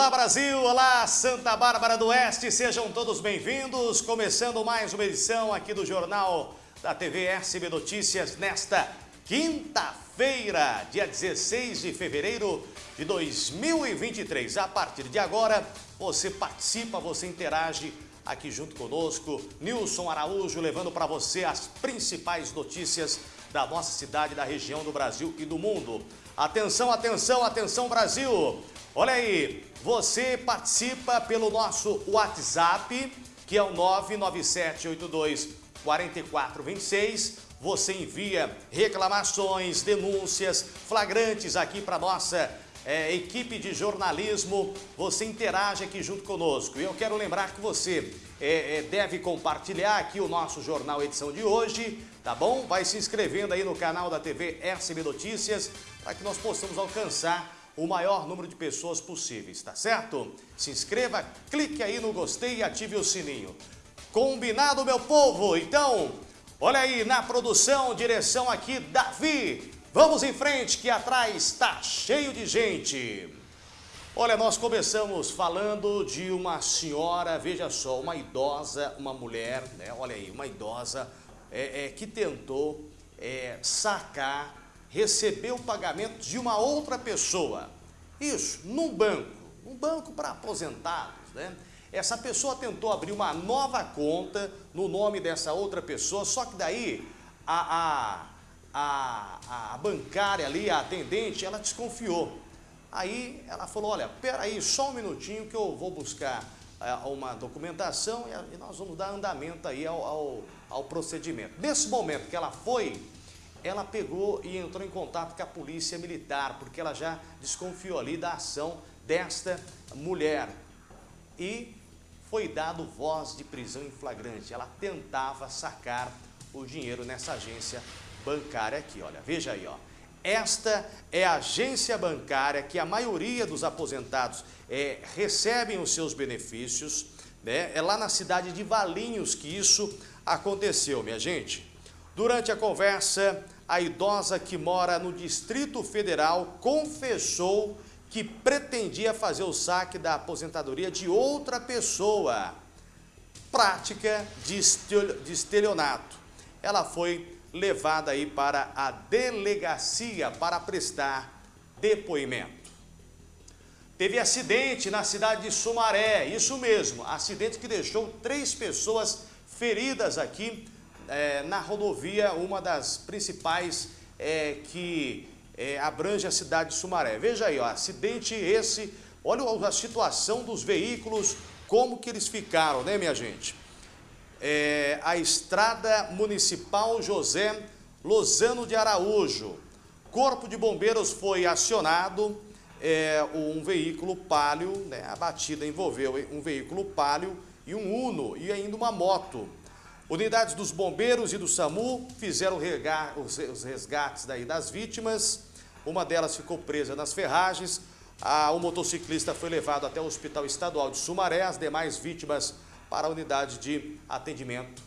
Olá Brasil, olá Santa Bárbara do Oeste, sejam todos bem-vindos. Começando mais uma edição aqui do Jornal da TV SB Notícias nesta quinta-feira, dia 16 de fevereiro de 2023. A partir de agora, você participa, você interage aqui junto conosco. Nilson Araújo levando para você as principais notícias da nossa cidade, da região do Brasil e do mundo. Atenção, atenção, atenção Brasil! Olha aí, você participa pelo nosso WhatsApp, que é o 997824426. Você envia reclamações, denúncias, flagrantes aqui para nossa é, equipe de jornalismo. Você interage aqui junto conosco. E eu quero lembrar que você é, é, deve compartilhar aqui o nosso Jornal Edição de hoje, tá bom? Vai se inscrevendo aí no canal da TV SB Notícias para que nós possamos alcançar o maior número de pessoas possíveis, tá certo? Se inscreva, clique aí no gostei e ative o sininho. Combinado, meu povo? Então, olha aí na produção, direção aqui, Davi. Vamos em frente que atrás está cheio de gente. Olha, nós começamos falando de uma senhora, veja só, uma idosa, uma mulher, né? Olha aí, uma idosa é, é, que tentou é, sacar receber o pagamento de uma outra pessoa. Isso, num banco, um banco para aposentados, né? Essa pessoa tentou abrir uma nova conta no nome dessa outra pessoa, só que daí a, a, a, a bancária ali, a atendente, ela desconfiou. Aí ela falou, olha, peraí, só um minutinho que eu vou buscar é, uma documentação e, e, nós vamos dar andamento aí ao, ao, ao procedimento. Nesse momento que ela foi ela pegou e entrou em contato com a polícia militar, porque ela já desconfiou ali da ação desta mulher. E foi dado voz de prisão em flagrante. Ela tentava sacar o dinheiro nessa agência bancária aqui, olha, veja aí, ó. Esta é a agência bancária que a maioria dos aposentados é, recebem os seus benefícios, né? É lá na cidade de Valinhos que isso aconteceu, minha gente. Durante a conversa, a idosa que mora no Distrito Federal confessou que pretendia fazer o saque da aposentadoria de outra pessoa. Prática de estelionato. Ela foi levada aí para a delegacia para prestar depoimento. Teve acidente na cidade de Sumaré, isso mesmo, acidente que deixou três pessoas feridas aqui é, na rodovia, uma das principais é, que é, abrange a cidade de Sumaré. Veja aí, ó, acidente esse, olha a situação dos veículos, como que eles ficaram, né, minha gente? É, a estrada municipal José Lozano de Araújo. Corpo de Bombeiros foi acionado, é, um veículo palio, né, a batida envolveu um veículo palio e um Uno e ainda uma moto. Unidades dos bombeiros e do SAMU fizeram os resgates daí das vítimas. Uma delas ficou presa nas ferragens. o motociclista foi levado até o Hospital Estadual de Sumaré. As demais vítimas para a unidade de atendimento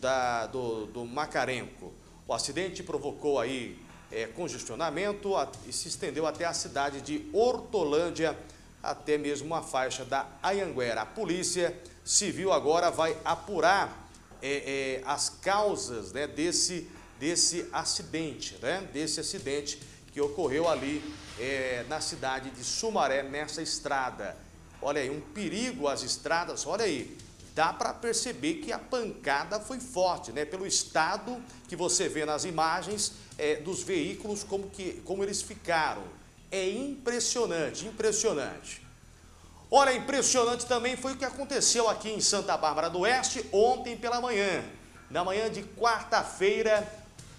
da, do, do Macarenco. O acidente provocou aí é, congestionamento a, e se estendeu até a cidade de Hortolândia, até mesmo uma faixa da Ayanguera. A polícia civil agora vai apurar é, é, as causas né, desse, desse acidente, né, desse acidente que ocorreu ali é, na cidade de Sumaré, nessa estrada. Olha aí, um perigo às estradas, olha aí, dá para perceber que a pancada foi forte, né? Pelo estado que você vê nas imagens é, dos veículos, como, que, como eles ficaram. É impressionante, impressionante. Olha, impressionante também foi o que aconteceu aqui em Santa Bárbara do Oeste ontem pela manhã. Na manhã de quarta-feira,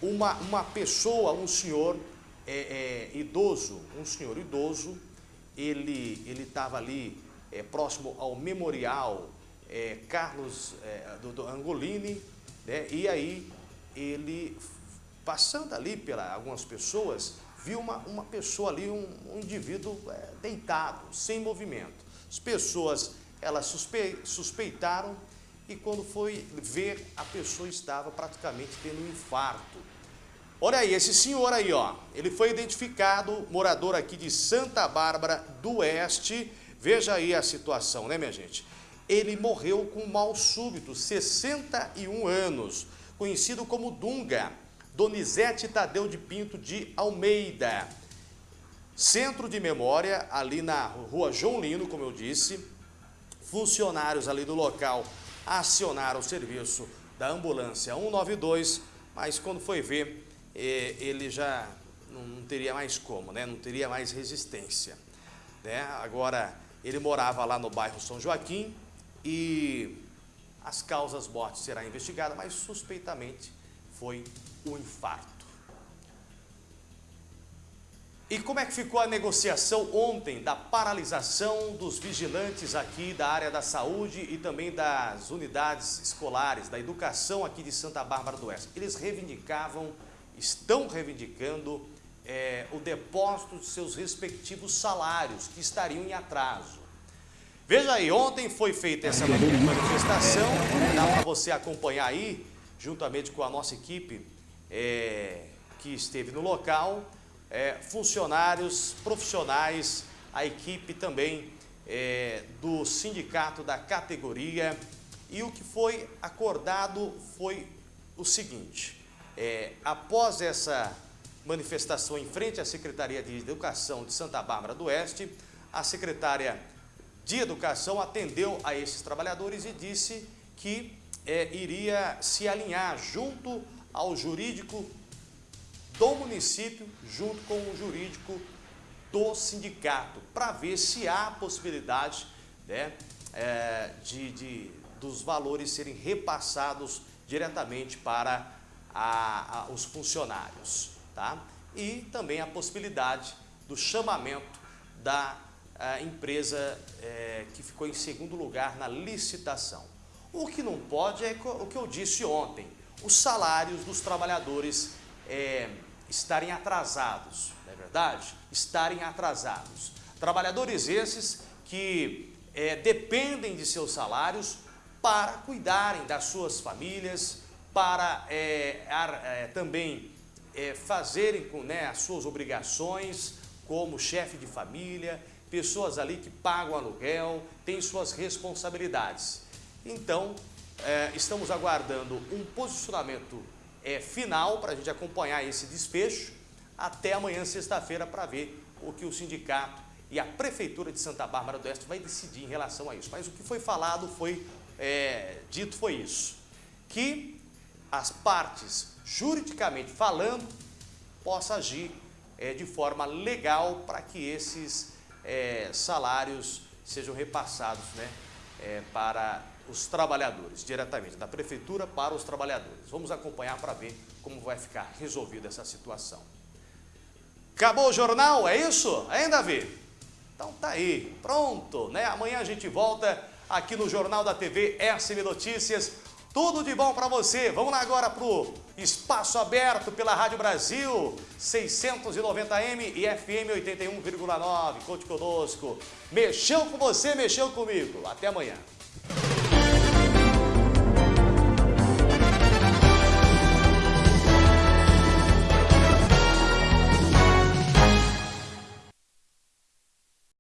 uma, uma pessoa, um senhor é, é, idoso, um senhor idoso, ele estava ali é, próximo ao memorial é, Carlos é, do, do, Angolini, né? e aí ele, passando ali pelas algumas pessoas, viu uma, uma pessoa ali, um, um indivíduo é, deitado, sem movimento. As pessoas, elas suspe, suspeitaram e quando foi ver, a pessoa estava praticamente tendo um infarto. Olha aí, esse senhor aí, ó, ele foi identificado, morador aqui de Santa Bárbara do Oeste, Veja aí a situação, né, minha gente? Ele morreu com mal súbito, 61 anos, conhecido como Dunga, Donizete Tadeu de Pinto de Almeida. Centro de memória, ali na rua João Lino, como eu disse, funcionários ali do local acionaram o serviço da ambulância 192, mas quando foi ver, eh, ele já não teria mais como, né? não teria mais resistência. Né? Agora, ele morava lá no bairro São Joaquim e as causas mortes serão investigadas, mas suspeitamente foi o infarto. E como é que ficou a negociação ontem da paralisação dos vigilantes aqui da área da saúde e também das unidades escolares, da educação aqui de Santa Bárbara do Oeste? Eles reivindicavam, estão reivindicando é, o depósito de seus respectivos salários, que estariam em atraso. Veja aí, ontem foi feita essa manifestação, dá para você acompanhar aí, juntamente com a nossa equipe é, que esteve no local, é, funcionários, profissionais, a equipe também é, do sindicato da categoria. E o que foi acordado foi o seguinte, é, após essa manifestação em frente à Secretaria de Educação de Santa Bárbara do Oeste, a secretária de Educação atendeu a esses trabalhadores e disse que é, iria se alinhar junto ao jurídico do município junto com o jurídico do sindicato, para ver se há possibilidade né, é, de, de, dos valores serem repassados diretamente para a, a, os funcionários. Tá? E também a possibilidade do chamamento da empresa é, que ficou em segundo lugar na licitação. O que não pode é o que eu disse ontem, os salários dos trabalhadores é, estarem atrasados, não é verdade? Estarem atrasados. Trabalhadores esses que é, dependem de seus salários para cuidarem das suas famílias, para é, ar, é, também fazerem com, né, as suas obrigações como chefe de família, pessoas ali que pagam aluguel, têm suas responsabilidades. Então, estamos aguardando um posicionamento é, final para a gente acompanhar esse desfecho até amanhã, sexta-feira, para ver o que o sindicato e a Prefeitura de Santa Bárbara do Oeste vai decidir em relação a isso. Mas o que foi falado, foi é, dito foi isso, que as partes, juridicamente falando, possam agir é, de forma legal para que esses é, salários sejam repassados né, é, para os trabalhadores, diretamente, da prefeitura para os trabalhadores. Vamos acompanhar para ver como vai ficar resolvida essa situação. Acabou o jornal, é isso? Hein, Davi? Então tá aí, pronto, né? Amanhã a gente volta aqui no Jornal da TV SM Notícias. Tudo de bom para você. Vamos lá agora pro Espaço Aberto pela Rádio Brasil, 690M e FM 81,9. Conte conosco. Mexeu com você, mexeu comigo. Até amanhã.